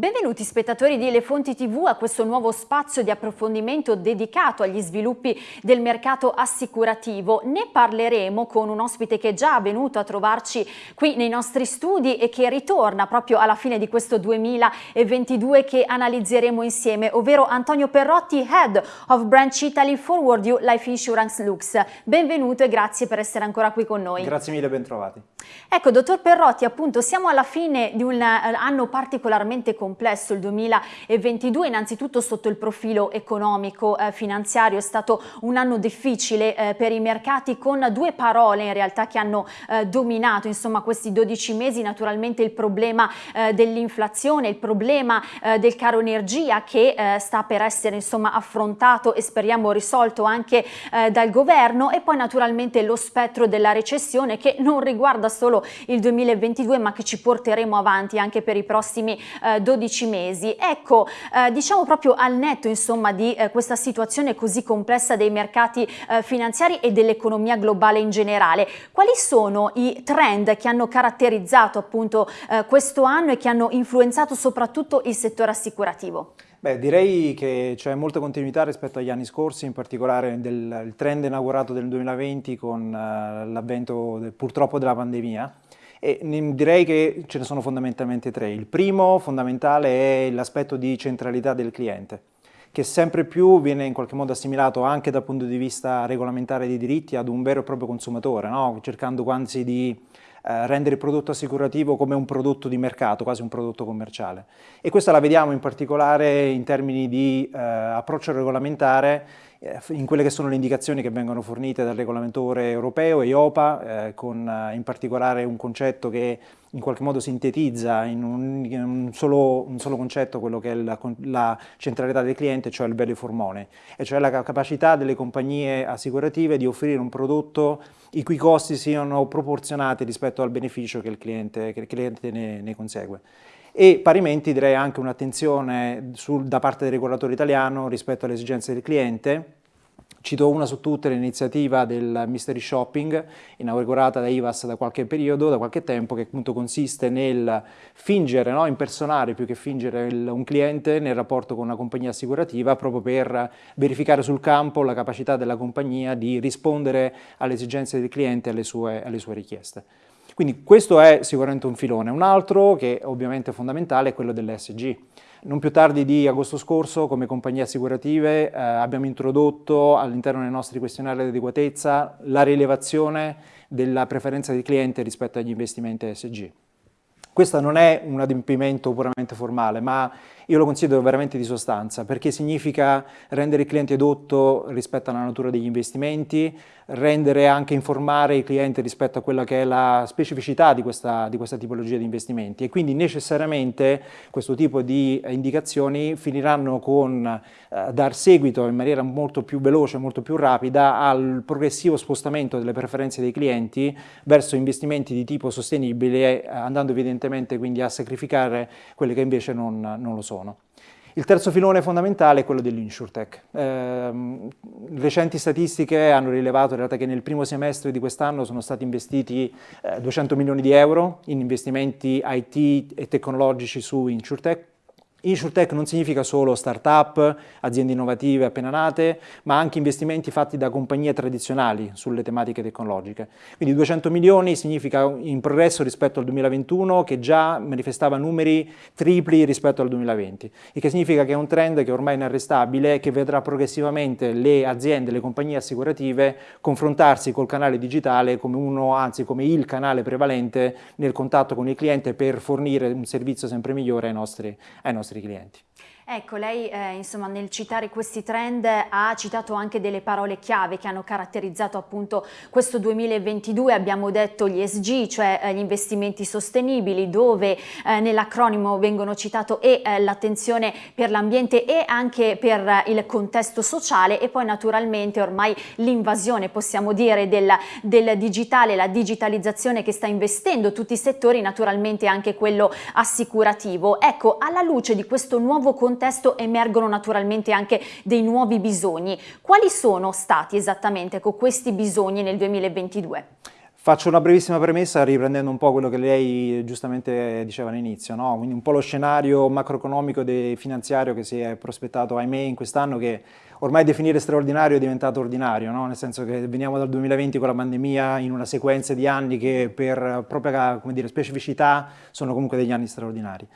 Benvenuti spettatori di Le Fonti TV a questo nuovo spazio di approfondimento dedicato agli sviluppi del mercato assicurativo. Ne parleremo con un ospite che è già venuto a trovarci qui nei nostri studi e che ritorna proprio alla fine di questo 2022 che analizzeremo insieme, ovvero Antonio Perrotti, Head of Branch Italy Forward You Life Insurance Lux. Benvenuto e grazie per essere ancora qui con noi. Grazie mille, ben trovati. Ecco, dottor Perrotti, appunto siamo alla fine di un eh, anno particolarmente complesso, il 2022, innanzitutto sotto il profilo economico, eh, finanziario, è stato un anno difficile eh, per i mercati con due parole in realtà che hanno eh, dominato insomma questi 12 mesi, naturalmente il problema eh, dell'inflazione, il problema eh, del caro energia che sta per essere insomma affrontato e speriamo risolto anche dal governo. E poi naturalmente lo spettro della recessione che non riguarda solo il 2022 ma che ci porteremo avanti anche per i prossimi eh, 12 mesi. Ecco, eh, diciamo proprio al netto insomma di eh, questa situazione così complessa dei mercati eh, finanziari e dell'economia globale in generale, quali sono i trend che hanno caratterizzato appunto eh, questo anno e che hanno influenzato soprattutto il settore assicurativo? Beh, direi che c'è molta continuità rispetto agli anni scorsi, in particolare del trend inaugurato del 2020 con uh, l'avvento purtroppo della pandemia. E direi che ce ne sono fondamentalmente tre. Il primo fondamentale è l'aspetto di centralità del cliente che sempre più viene in qualche modo assimilato anche dal punto di vista regolamentare dei diritti ad un vero e proprio consumatore, no? cercando quasi di eh, rendere il prodotto assicurativo come un prodotto di mercato, quasi un prodotto commerciale. E questa la vediamo in particolare in termini di eh, approccio regolamentare in quelle che sono le indicazioni che vengono fornite dal regolamentore europeo, EIOPA, eh, con eh, in particolare un concetto che in qualche modo sintetizza in un, in un, solo, un solo, concetto quello che è la, la, centralità del cliente, cioè il value for money, e cioè la capacità delle compagnie assicurative di offrire un prodotto i cui costi siano proporzionati rispetto al beneficio che il cliente, che il cliente ne, ne consegue e parimenti direi anche un'attenzione da parte del regolatore italiano rispetto alle esigenze del cliente. Cito una su tutte l'iniziativa del mystery shopping inaugurata da IVAS da qualche periodo, da qualche tempo, che appunto consiste nel fingere, no? impersonare più che fingere il, un cliente nel rapporto con una compagnia assicurativa proprio per verificare sul campo la capacità della compagnia di rispondere alle esigenze del cliente e alle sue, alle sue richieste. Quindi questo è sicuramente un filone. Un altro, che ovviamente è fondamentale, è quello dell'ESG. Non più tardi di agosto scorso, come compagnie assicurative, eh, abbiamo introdotto all'interno dei nostri questionari di adeguatezza la rilevazione della preferenza del cliente rispetto agli investimenti ESG. Questo non è un adempimento puramente formale, ma io lo considero veramente di sostanza, perché significa rendere il cliente edotto rispetto alla natura degli investimenti, rendere anche informare il cliente rispetto a quella che è la specificità di questa, di questa tipologia di investimenti. E quindi necessariamente questo tipo di indicazioni finiranno con eh, dar seguito in maniera molto più veloce, molto più rapida al progressivo spostamento delle preferenze dei clienti verso investimenti di tipo sostenibile, eh, andando evidentemente quindi a sacrificare quelle che invece non, non lo sono. Il terzo filone fondamentale è quello dell'InsurTech. Eh, recenti statistiche hanno rilevato in realtà che nel primo semestre di quest'anno sono stati investiti eh, 200 milioni di euro in investimenti IT e tecnologici su InsurTech, InsurTech non significa solo start-up, aziende innovative appena nate, ma anche investimenti fatti da compagnie tradizionali sulle tematiche tecnologiche. Quindi 200 milioni significa in progresso rispetto al 2021 che già manifestava numeri tripli rispetto al 2020, il che significa che è un trend che è ormai inarrestabile e che vedrà progressivamente le aziende, le compagnie assicurative confrontarsi col canale digitale come uno, anzi come il canale prevalente nel contatto con il cliente per fornire un servizio sempre migliore ai nostri, ai nostri nostri clienti. Ecco, lei eh, insomma nel citare questi trend ha citato anche delle parole chiave che hanno caratterizzato appunto questo 2022, abbiamo detto gli ESG, cioè eh, gli investimenti sostenibili, dove eh, nell'acronimo vengono citato e eh, l'attenzione per l'ambiente e anche per eh, il contesto sociale e poi naturalmente ormai l'invasione, possiamo dire, del, del digitale, la digitalizzazione che sta investendo tutti i settori, naturalmente anche quello assicurativo. Ecco, alla luce di questo nuovo contesto contesto emergono naturalmente anche dei nuovi bisogni. Quali sono stati esattamente con questi bisogni nel 2022? Faccio una brevissima premessa riprendendo un po' quello che lei giustamente diceva all'inizio, no? quindi un po' lo scenario macroeconomico e finanziario che si è prospettato, ahimè, in quest'anno che ormai definire straordinario è diventato ordinario, no? nel senso che veniamo dal 2020 con la pandemia in una sequenza di anni che per propria dire, specificità sono comunque degli anni straordinari.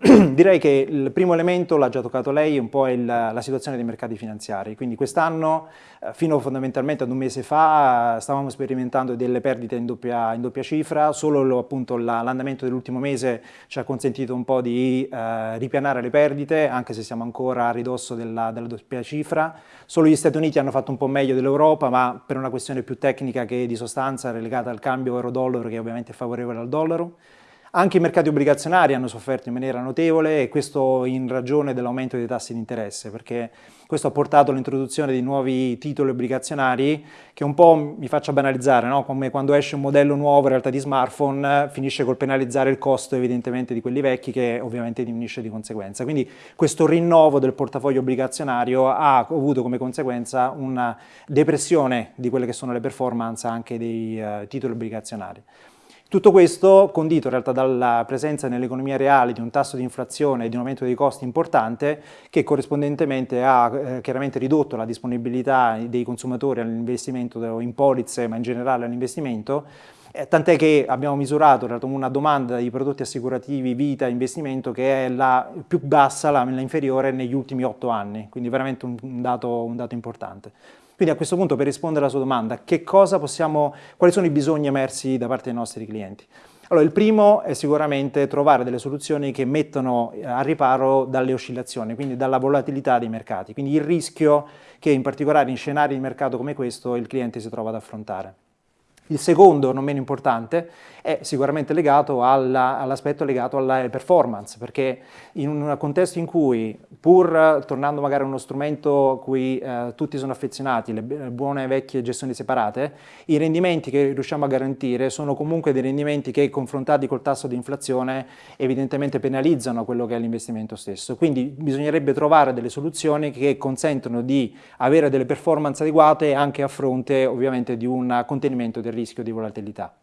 Direi che il primo elemento, l'ha già toccato lei, un po' è il, la situazione dei mercati finanziari. Quindi quest'anno, eh, fino fondamentalmente ad un mese fa, stavamo sperimentando delle perdite in doppia, in doppia cifra, solo l'andamento dell'ultimo mese ci ha consentito un po' di eh, ripianare le perdite, anche se siamo ancora a ridosso della, della doppia cifra. Solo gli Stati Uniti hanno fatto un po' meglio dell'Europa, ma per una questione più tecnica che di sostanza legata al cambio euro-dollaro, che ovviamente è favorevole al dollaro. Anche i mercati obbligazionari hanno sofferto in maniera notevole e questo in ragione dell'aumento dei tassi di interesse, perché questo ha portato all'introduzione di nuovi titoli obbligazionari che un po' mi faccia banalizzare, no? come quando esce un modello nuovo in realtà di smartphone finisce col penalizzare il costo evidentemente di quelli vecchi che ovviamente diminuisce di conseguenza. Quindi questo rinnovo del portafoglio obbligazionario ha avuto come conseguenza una depressione di quelle che sono le performance anche dei uh, titoli obbligazionari. Tutto questo condito in realtà dalla presenza nell'economia reale di un tasso di inflazione e di un aumento dei costi importante che corrispondentemente ha eh, chiaramente ridotto la disponibilità dei consumatori all'investimento in polizze ma in generale all'investimento eh, tant'è che abbiamo misurato una domanda di prodotti assicurativi vita investimento che è la più bassa, la, la inferiore negli ultimi otto anni, quindi veramente un, un, dato, un dato importante. Quindi a questo punto per rispondere alla sua domanda, possiamo, quali sono i bisogni emersi da parte dei nostri clienti? Allora, il primo è sicuramente trovare delle soluzioni che mettono eh, a riparo dalle oscillazioni, quindi dalla volatilità dei mercati, quindi il rischio che in particolare in scenari di mercato come questo il cliente si trova ad affrontare. Il secondo, non meno importante, è sicuramente legato all'aspetto all legato alla performance, perché in un contesto in cui, pur tornando magari a uno strumento a cui eh, tutti sono affezionati, le buone vecchie gestioni separate, i rendimenti che riusciamo a garantire sono comunque dei rendimenti che confrontati col tasso di inflazione evidentemente penalizzano quello che è l'investimento stesso. Quindi bisognerebbe trovare delle soluzioni che consentono di avere delle performance adeguate anche a fronte ovviamente di un contenimento del rischio di volatilità.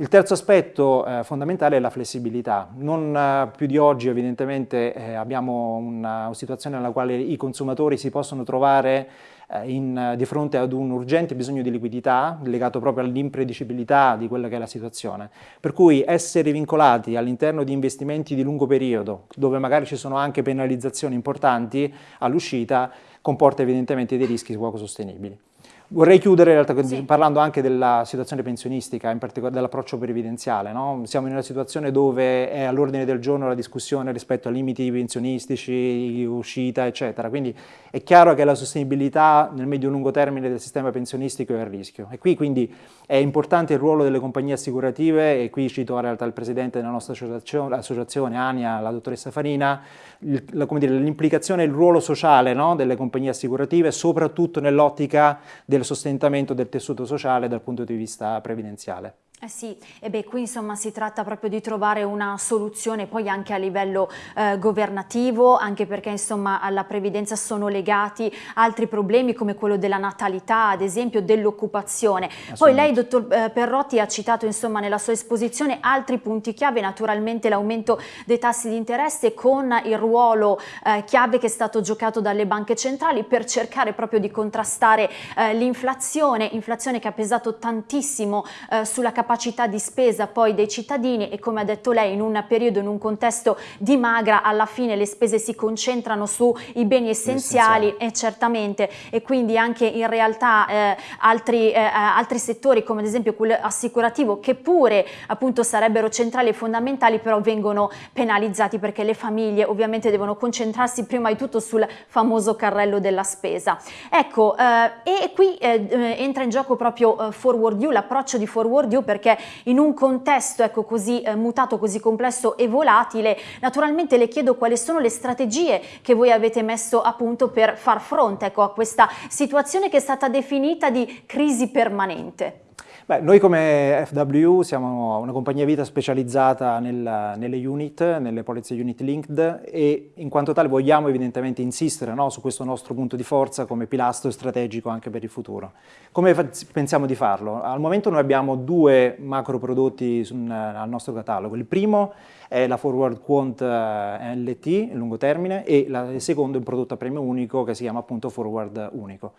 Il terzo aspetto eh, fondamentale è la flessibilità. Non eh, più di oggi evidentemente eh, abbiamo una, situazione nella quale i consumatori si possono trovare eh, in, di fronte ad un urgente bisogno di liquidità legato proprio all'impredicibilità di quella che è la situazione. Per cui essere vincolati all'interno di investimenti di lungo periodo, dove magari ci sono anche penalizzazioni importanti all'uscita, comporta evidentemente dei rischi poco sostenibili. Vorrei chiudere in realtà sì. parlando anche della situazione pensionistica, in particolare dell'approccio previdenziale. No? Siamo in una situazione dove è all'ordine del giorno la discussione rispetto a limiti pensionistici, uscita, eccetera. Quindi è chiaro che la sostenibilità nel medio-lungo termine del sistema pensionistico è a rischio. E qui quindi è importante il ruolo delle compagnie assicurative, e qui cito in realtà il presidente della nostra associazione, ANIA, la dottoressa Farina, l'implicazione e il ruolo sociale no? delle compagnie assicurative, soprattutto nell'ottica del del sostentamento del tessuto sociale dal punto di vista previdenziale. Eh sì, e beh, qui insomma si tratta proprio di trovare una soluzione poi anche a livello eh, governativo, anche perché insomma alla previdenza sono legati altri problemi come quello della natalità, ad esempio dell'occupazione. Poi lei, dottor eh, Perrotti, ha citato insomma nella sua esposizione altri punti chiave, naturalmente l'aumento dei tassi di interesse con il ruolo eh, chiave che è stato giocato dalle banche centrali per cercare proprio di contrastare eh, l'inflazione, inflazione che ha pesato tantissimo eh, sulla capacità capacità di spesa poi dei cittadini e come ha detto lei in un periodo, in un contesto di magra, alla fine le spese si concentrano sui beni essenziali e certamente e quindi anche in realtà eh, altri, eh, altri settori come ad esempio quello assicurativo che pure appunto sarebbero centrali e fondamentali però vengono penalizzati perché le famiglie ovviamente devono concentrarsi prima di tutto sul famoso carrello della spesa. Ecco eh, e qui eh, eh, entra in gioco proprio Forward View, l'approccio di Forward View perché in un contesto ecco, così eh, mutato, così complesso e volatile, naturalmente le chiedo quali sono le strategie che voi avete messo a punto per far fronte ecco, a questa situazione che è stata definita di crisi permanente. Beh, noi come FW siamo una compagnia vita specializzata nel, nelle unit, nelle polizze unit linked e in quanto tale vogliamo evidentemente insistere no, su questo nostro punto di forza come pilastro strategico anche per il futuro. Come pensiamo di farlo? Al momento noi abbiamo due macro prodotti al nostro catalogo. Il primo è la Forward Quant eh, LT, lungo termine, e la, il secondo è un prodotto a premio unico che si chiama appunto Forward Unico.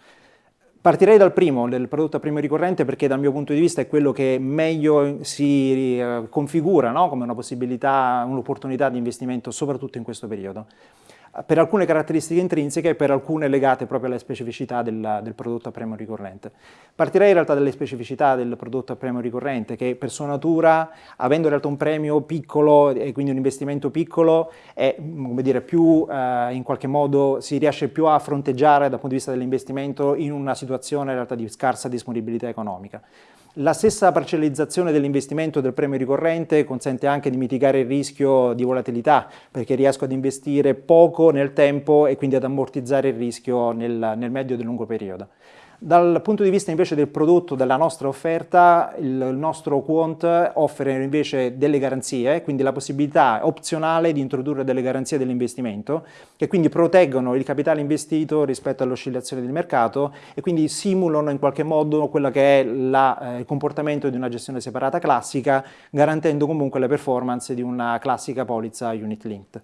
Partirei dal primo, del prodotto a premio ricorrente, perché dal mio punto di vista è quello che meglio si eh, configura no? come una possibilità, un'opportunità di investimento, soprattutto in questo periodo per alcune caratteristiche intrinseche e per alcune legate proprio alle specificità del, del, prodotto a premio ricorrente. Partirei in realtà dalle specificità del prodotto a premio ricorrente che per sua natura, avendo in realtà un premio piccolo e quindi un investimento piccolo, è, come dire, più eh, in qualche modo si riesce più a fronteggiare dal punto di vista dell'investimento in una situazione in realtà di scarsa disponibilità economica. La stessa parcellizzazione dell'investimento del premio ricorrente consente anche di mitigare il rischio di volatilità, perché riesco ad investire poco nel tempo e quindi ad ammortizzare il rischio nel, nel medio e lungo periodo. Dal punto di vista invece del prodotto, della nostra offerta, il, nostro Quant offre invece delle garanzie, quindi la possibilità opzionale di introdurre delle garanzie dell'investimento che quindi proteggono il capitale investito rispetto all'oscillazione del mercato e quindi simulano in qualche modo quello che è la, eh, il comportamento di una gestione separata classica, garantendo comunque le performance di una classica polizza unit linked.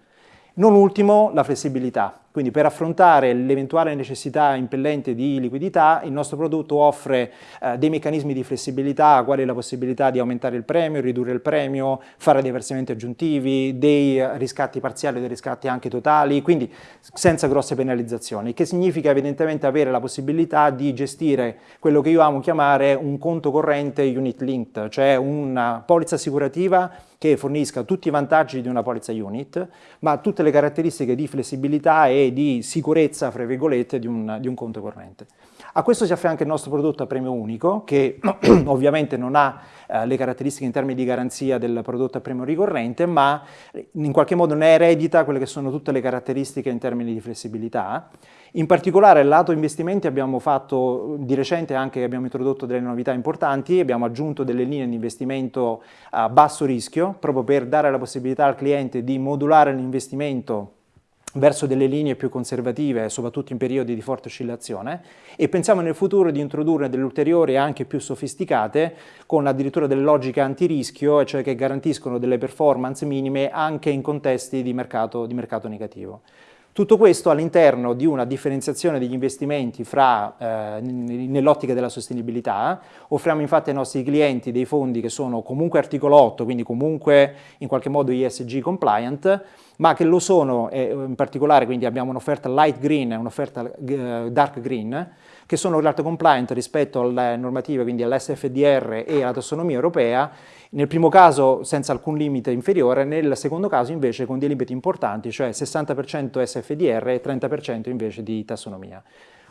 Non ultimo la flessibilità, quindi per affrontare l'eventuale necessità impellente di liquidità il nostro prodotto offre eh, dei meccanismi di flessibilità, quali la possibilità di aumentare il premio, ridurre il premio, fare dei versamenti aggiuntivi, dei riscatti parziali, dei riscatti anche totali, quindi senza grosse penalizzazioni, che significa evidentemente avere la possibilità di gestire quello che io amo chiamare un conto corrente unit linked, cioè una polizza assicurativa che fornisca tutti i vantaggi di una polizza unit, ma tutte le caratteristiche di flessibilità e di sicurezza, fra virgolette, di un, di un conto corrente. A questo si affianca il nostro prodotto a premio unico, che ovviamente non ha eh, le caratteristiche in termini di garanzia del prodotto a premio ricorrente, ma in qualche modo ne eredita quelle che sono tutte le caratteristiche in termini di flessibilità. In particolare lato investimenti abbiamo fatto di recente anche, abbiamo introdotto delle novità importanti, abbiamo aggiunto delle linee di investimento a basso rischio, proprio per dare la possibilità al cliente di modulare l'investimento verso delle linee più conservative, soprattutto in periodi di forte oscillazione, e pensiamo nel futuro di introdurre delle ulteriori anche più sofisticate, con addirittura delle logiche antirischio, cioè che garantiscono delle performance minime anche in contesti di mercato, di mercato negativo. Tutto questo all'interno di una differenziazione degli investimenti eh, nell'ottica della sostenibilità. Offriamo infatti ai nostri clienti dei fondi che sono comunque articolo 8, quindi comunque in qualche modo ESG compliant, ma che lo sono eh, in particolare, quindi abbiamo un'offerta light green e un'offerta eh, dark green, che sono realtà compliant rispetto alle normative, quindi all'SFDR e alla tassonomia europea, nel primo caso senza alcun limite inferiore, nel secondo caso invece con dei limiti importanti, cioè 60% SFDR e 30% invece di tassonomia.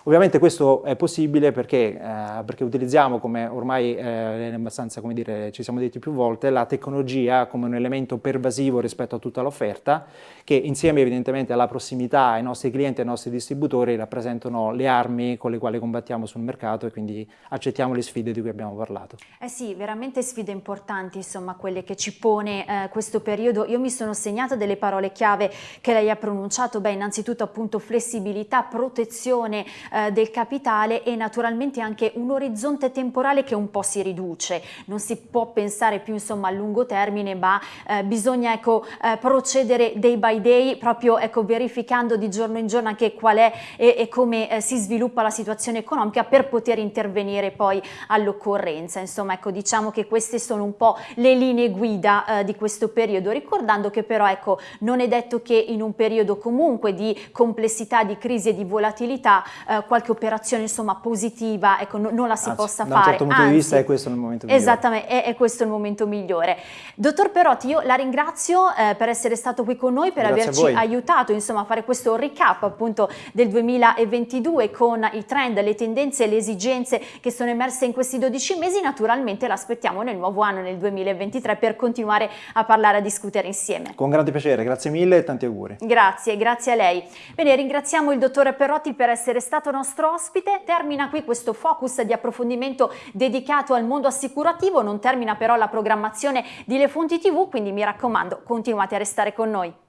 Ovviamente questo è possibile perché, eh, perché utilizziamo, come ormai eh, abbastanza, come dire, ci siamo detti più volte, la tecnologia come un elemento pervasivo rispetto a tutta l'offerta, che insieme evidentemente alla prossimità ai nostri clienti e ai nostri distributori rappresentano le armi con le quali combattiamo sul mercato e quindi accettiamo le sfide di cui abbiamo parlato. Eh sì, veramente sfide importanti, insomma, quelle che ci pone eh, questo periodo. Io mi sono segnata delle parole chiave che lei ha pronunciato, beh, innanzitutto appunto flessibilità, protezione, eh, del capitale e naturalmente anche un orizzonte temporale che un po' si riduce, non si può pensare più insomma a lungo termine ma eh, bisogna ecco, eh, procedere day by day proprio ecco, verificando di giorno in giorno anche qual è e, e come eh, si sviluppa la situazione economica per poter intervenire poi all'occorrenza, insomma ecco diciamo che queste sono un po' le linee guida eh, di questo periodo, ricordando che però ecco non è detto che in un periodo comunque di complessità, di crisi e di volatilità eh, qualche operazione insomma positiva, ecco, no, non la si Anzi, possa da un fare. certo punto Anzi, di vista è questo il momento migliore. Esattamente, è, è, questo il momento migliore. Dottor Perotti, io la ringrazio eh, per essere stato qui con noi, per Grazie averci aiutato insomma, a fare questo recap appunto del 2022 con i trend, le tendenze e le esigenze che sono emerse in questi 12 mesi. Naturalmente l'aspettiamo nel nuovo anno, nel 2023, per continuare a parlare, a discutere insieme. Con grande piacere, grazie mille e tanti auguri. Grazie, grazie a lei. Bene, ringraziamo il dottore Perotti per essere stato nostro ospite. Termina qui questo focus di approfondimento dedicato al mondo assicurativo, non termina però la programmazione di Le Fonti TV, quindi mi raccomando continuate a restare con noi.